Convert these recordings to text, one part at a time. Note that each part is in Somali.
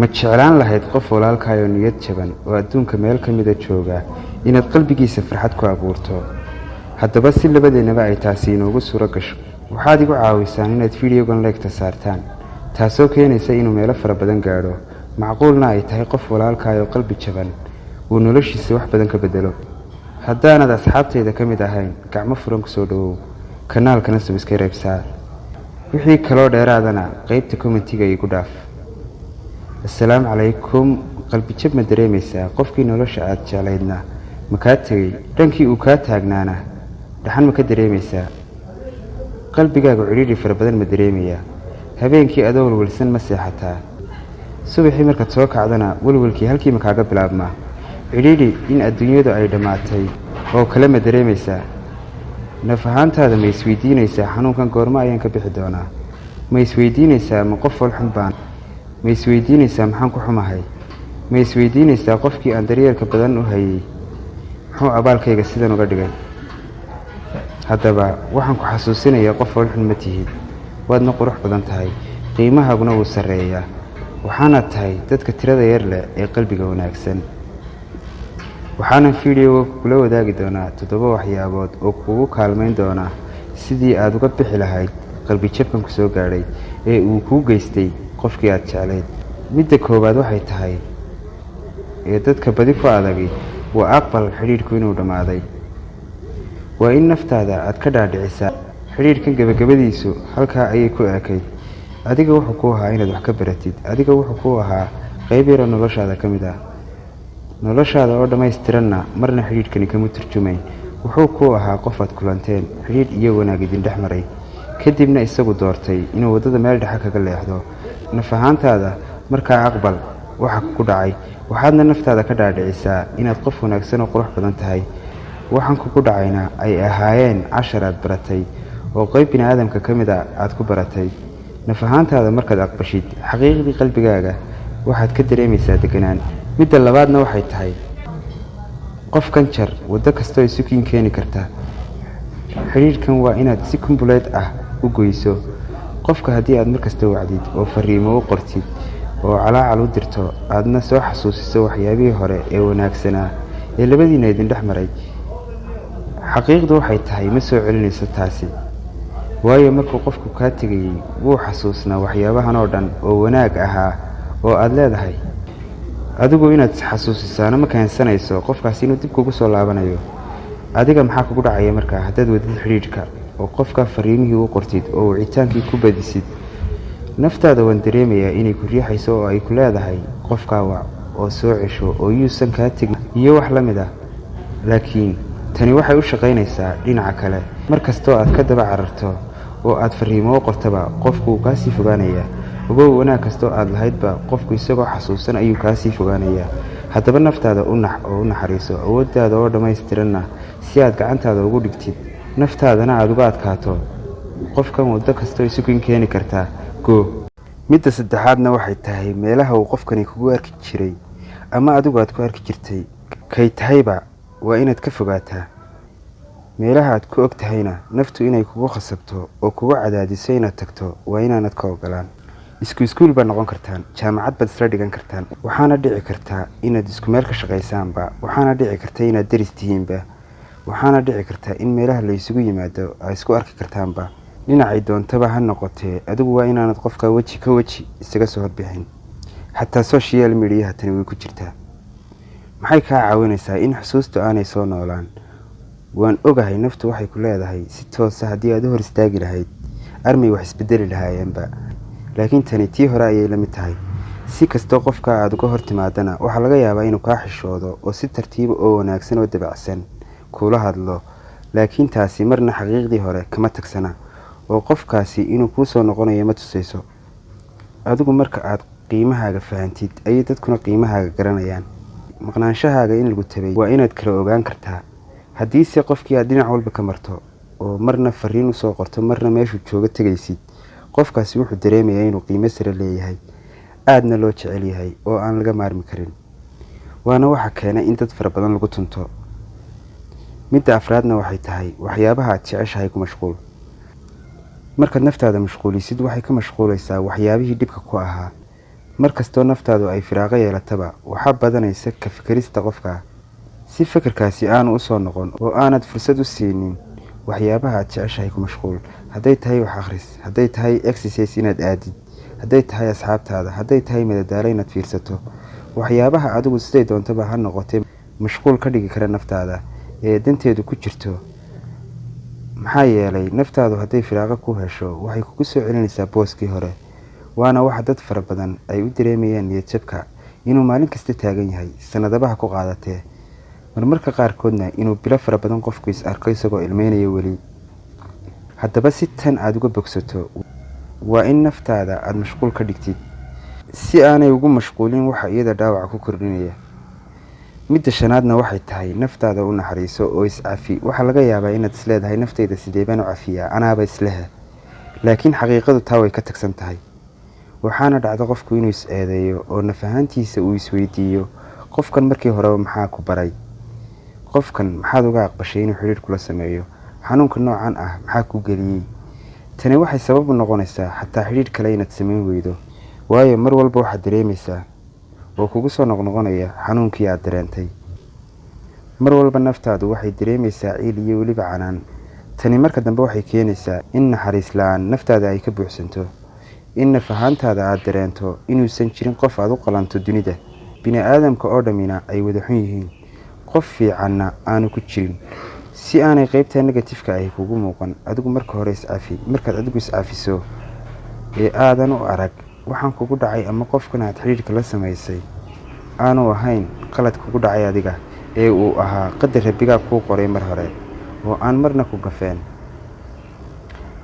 ma jeclaan lahayd qof walaalkaayoo niyad jaban oo adduunka meel ka mida jooga inaad qalbigiisa farxad ku abuurto. Haddaba si labadeennaba ay taasi inoogu suuro gasho. Waxaad igu caawisaan inaad fideogan leegta saartaan taasoo keenaysa inuu meelo fara badan gaadho. Macquulna ay tahay qof walaalkaayoo qalbi jaban uu noloshiisa wax badan ka bedelo haddaanad asxaabtayda ka mid ahayn gacmo furan ku soo dhowow kanaalkana subskayb saar wixii kaloo dheeraadana qeybta kommentiga igu dhaaf assalaamu calaykum qalbijab ma dareemaysaa qofkii nolosha aada jeclaydna ma kaa tegey dhankii uu kaa taagnaana dhaxan ma ka dareemaysaa qalbigaaga cidhiidhi fara badan ma dareemayaa habeenkii adoo walwalsan ma seexataa. Subaxii markaad soo kacdana walwalkii halkiima kaaga bilaabmaa. Cidhiidhi in adduunyadu ay dhammaatay oo kale ma dareemaysaa naf ahaantaada ma isweydiinaysaa xanuunkan goormo ayaan ka bixi doonaa. Ma isweydiinaysaa ma qof walxun baan ma isweydiinaysaa maxaan ku xumahay? Ma isweydiinaysaa qofkii aan daryeelka badan u hayay muxuu abaalkayga sidan uga dhigay? Haddaba waxaan ku xasuusinayaa qof walxun ma tihid. Waadna qurux badan tahay qiimahaaguna wuu sarreeyaa. Waxaanaad tahay dadka tirada yar leh ee qalbiga wanaagsan. Waxaanan fideoga kula wadaagi doonaa toddoba waxyaabood oo kugu kaalmayn doona sidii aada uga bixi lahayd qalbijabkan ku soo gaadhay ee uu kuu geystay qofkii aada jeclayd midda koowaad waxay tahay ee dadka badi ku adagi waa aqbal xidhiidhku inuu dhammaaday. Waa in naftaada aad ka dhaadhicisaa. Xidhiidhkan gebagabadiisu halkaa ayay ku eekayd adiga wuxuu ku ahaa inaad wax ka baratid. Adiga wuxuu ku ahaa qayb yaroo noloshaada ka mid ah. Noloshaada oo dhammaystiranna marna xidhiidhkani kama turjumayn. Wuxuu ku ahaa qof aad kulanteen xidhiidh iyo wanaag idin dhex maray. Kadibna isagu doortay inuu waddada meel dhexe kaga leexdo naf ahaantaada markaa aqbal waxa ku dhacay. Waxaadna naftaada ka dhaadhicisaa inaad qof wanaagsan oo qurux badan tahay. Waxaan kugu dhacayna ay ahaayeen cashar aad baratay oo qayb bini aadamka ka mid a aada ku baratay. Naf ahaantaada markaad aqbashid xaqiiqdii qalbigaaga waxaad ka dareemaysaa deganaan. Midda labaadna waxay tahay qofkan jar waddo kastoo isukiin keeni karta. Xidhiidhkan waa inaad si kumbuleed ah u goyso qofka haddii aad markasta wacdid oo fariimo u qortid oo calaacal u dirto aadna soo xasuusiso waxyaabihii hore ee wanaagsanaa ee labadiina idin dhex maray xaqiiqdu waxay tahay ma soo celinayso taasi. Waayo markuu qofku kaa tegayey wuu xasuusnaa waxyaabahan oo dhan oo wanaag ahaa oo aada leedahay. Adigu inaad xasuusisaano ma keensanayso qofkaasi inuu dib kugu soo laabanayo. Adiga maxaa kugu dhacaya markaa? Haddaad wadid xidhiidhka oo qofka fariimihii u qortid oo wicitaankii ku badisid. Naftaada waan dareemayaa inay ku riixayso oo ay ku leedahay qofkaa wac oo soo cesho oo yuusan kaa tegin iyo wax la mid ah. Laakiin tani waxay u shaqaynaysaa dhinaca kale. Mar kastoo aad ka daba cararto oo aad fariimo u qortaba qofku wuu kaasii fogaanayaa ogow wanaag kastoo aada lahaydba qofku isagoo xasuusan ayuu kaasii fogaanayaa haddaba naftaada u nax oo u naxariiso awooddaada oo dhammaystiranna si aad gacantaada ugu dhigtid naftaadana aada uga adkaato. Qofkan waddo kastoo isukin keeni kartaa goo midda saddexaadna waxay tahay meelaha uu qofkani kugu arki jiray ama adigu aad ku arki jirtay. Kay tahayba waa inaad ka fogaataa. Meelaha aad ku og tahayna naftu inay kugu khasabto oo kugu cadaadiso inaad tagto waa inaanad ka ogolaan isku iskuul baad noqon kartaan jaamacad baad isla dhigan kartaan. Waxaana dhici kartaa inaad isku meel ka shaqaysaanba waxaana dhici karta inaad daris tihiinba waxaana dhici kartaa in meelaha la isugu yimaado aa isku arki kartaanba. Dhinacay doontaba ha noqotee adigu waa inaanad qofka weji ka weji isaga soo horbixin xataa social mediaha tani way ku jirtaa. Maxay kaa caawinaysaa in xusuustu aanay soo noolaan? Waan ogahay naftu waxay ku leedahay si toosa haddii aad u hor istaagi lahayd armay wax isbedeli lahaayeenba. Laakiin tani tii hore ayay la mid tahay. Si kastoo qofka aada uga hor timaadana waxaa laga yaabaa inuu kaa xishoodo oo si tartiiba oo wanaagsan oo dabacsan kuula hadlo laakiin taasi marna xaqiiqdii hore kama tagsana. Oo qofkaasi inuu kuu soo noqonayo ma tusayso. Adigu marka aad qiimahaaga fahantid ayay dadkuna qiimahaaga garanayaan. Maqnaanshahaaga in lagu tabay waa inaad kala ogaan kartaa. Haddiise qofkii aad dhinac walba ka marto oo marna fariin u soo qorto marna meeshuu jooga tegaysid qofkaasi wuxuu dareemayaa inuu qiimo sare leeyahay aadna loo jecel yahay oo aan laga maarmi karin. Waana waxa keenay in dad fara badan lagu tunto midda afraadna waxay tahay waxyaabaha aad jeceshahay ku mashquul. Markaad naftaada mashquulisid waxay ka mashquulaysaa waxyaabihii dhibka ku ahaa. Mar kastoo naftaadu ay firaaqo yeelataba waxaa badanaysa ka fikerista qofka. Si fekerkaasi aanu u soo noqon oo aanad fursad u siinin waxyaabaha aad jeceshahay ku mashquul. Hadday tahay wax akhris hadday tahay exercise inaad aadid hadday tahay asxaabtaada hadday tahay madadaalo inaad fiirsato. Waxyaabaha adigu siday doontaba ha noqotee mashquul ka dhigi kara naftaada ee danteedu ku jirto. Maxaa yeelay naftaadu hadday firaaqo ku hesho waxay kugu soo celinaysaa booskii hore waana waxa dad fara badan ay u dareemayaan niyadjabka inuu maalin kasta taagan yahay sanadabaha ku qaadatee. Marmarka qaarkoodna inuu bilo fara badan qofku is arko isagoo ilmeynaya weli. Haddaba si tan aada uga bogsato waa in naftaada aada mashquul ka dhigtid. Si aanay ugu mashquulin waxa iyada dhaawaca ku kordhinaya midda shanaadna waxay tahay naftaada u naxariiso oo iscafi waxaa laga yaabaa inaad isleedahay naftayda sideebaan u cafiyaa? Anaaba islehe laakiin xaqiiqadu taa way ka tagsan tahay. Waxaana dhacda qofku inuu is eedeeyo oo naf ahaantiisa uu isweydiiyo qofkan markii horeba maxaa ku baray? Qofkan maxaad uga aqbashay inuu xidhiir kula sameeyo? Xanuunka noocan ah maxaa ku geliyey? Tani waxay sabab u noqonaysaa xataa xidhiir kale inaad samayn weydo. Waayo mar walba waxaad dareemaysaa oo kugu soo noqnoqonaya xanuunkii aada dareentay. Mar walba naftaadu waxay dareemaysaa ciil iyo weliba canaan. Tani marka dambe waxay keenaysaa in naxariis la'aan naftaada ay ka buuxsanto in naf ahaantaada aada dareento inuusan jirin qof aada u qalanto dunida. Bini aadamka oo dhammina ay wada xun yihiin. Qof fiicanna aanu ku jirin. Si aanay qeybta negatifeka ahi kugu muuqan adigu marka hore iscafi markaad adigu iscafiso ee aadan u arag waxaan kugu dhacay ama qofkan aad xidhiirka la samaysay aanu ahayn qalad kugu dhacay adiga ee uu ahaa qadar rabbigaa kuu qoray mar hore oo aan marna ku gafeen.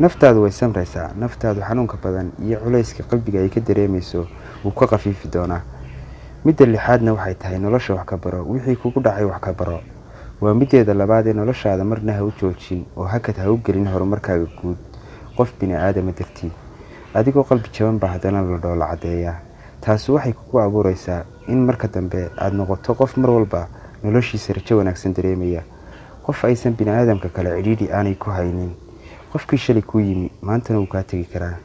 Naftaadu way samraysaa naftaadu xanuunka badan iyo culayska qalbiga ay ka dareemayso wuu ka khafiifi doonaa. Midda lixaadna waxay tahay nolosha wax ka baro wixii kugu dhacay wax ka baro. Waa mideeda labaad ee noloshaada marna ha u joojin oo hakad ha u gelin horumarkaaga guud. Qof bini aadama dartii adigoo qalbi jaban baa haddana la dhoola caddeeyaa taasi waxay kugu abuureysaa in marka dambe aada noqoto qof mar walba noloshiisa rajo wanaagsan dareemaya. Qof aysan bini aadamka kale cidhiidhi aanay ku haynin. Qofkii shalay kuu yimi maantana wuu kaa tegi karaa.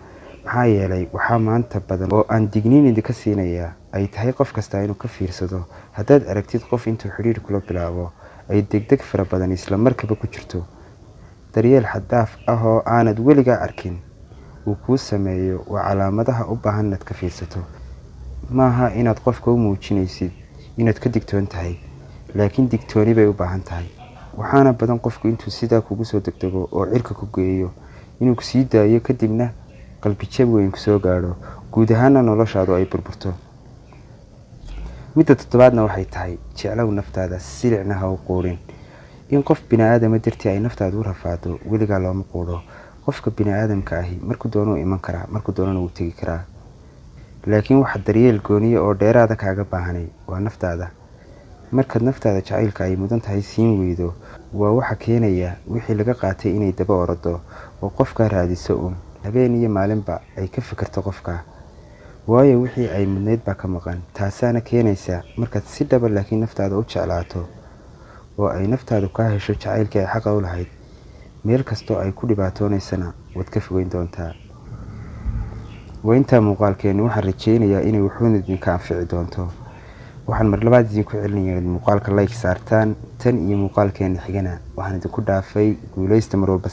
Maxaa yeelay waxaa maanta badan oo aan digniin idinka siinayaa ay tahay qof kastaa inuu ka fiirsado. Haddaad aragtid qof intuu xidhiir kula bilaabo ay degdeg fara badan isla markaba ku jirto. Daryeel xaddaaf ah oo aanad weligaa arkin uu kuu sameeyo waa calaamadaha u baahan inaad ka fiirsato. Maaha inaad qofka u muujinaysid inaad ka digtoon tahay laakiin digtooni bay u baahan tahay. Waxaana badan qofku intuu sidaa kugu soo degdego oo cirka ku geeyo inuu ku sii daayo kadibna qalbijab weyn ku soo gaadho. Guud ahaana noloshaadu ay burburto. Midda toddobaadna waxay tahay jeclow naftaada silicna ha u quudhin in qof bini aadama dartii ay naftaadu u rafaado weligaa looma quudho qofka bini aadamka ahi markuu doonuu iman karaa markuu doonana wuu tegi karaa. Laakiin waxa daryeel gooniya oo dheeraada kaaga baahanay waa naftaada. Markaad naftaada jacaylka ay mudan tahay siin weydo waa waxa keenaya wixii laga qaatay inay daba orado oo qofkaa raadiso uun. Habeen iyo maalinba ay ka fikirto qofkaa waayo wixii ay mudnayd baa ka maqan. Taasaana keenaysa markaad si dhaba laakiin naftaada u jeclaato oo ay naftaadu kaa hesho jacaylkii ay xaqa u lahayd meel kastoo ay ku dhibaatoonaysana waad ka fogeyn doontaa. Waa intaa muuqaalkeeni waxaan rajeynayaa inay wuxuun idinka anfici doonto. Waxaan mar labaad idinku celinaya inaad muuqaalka like saartaan tan iyo muuqaalkeena xigana. Waxaan idinku dhaafay guuleysta mar walba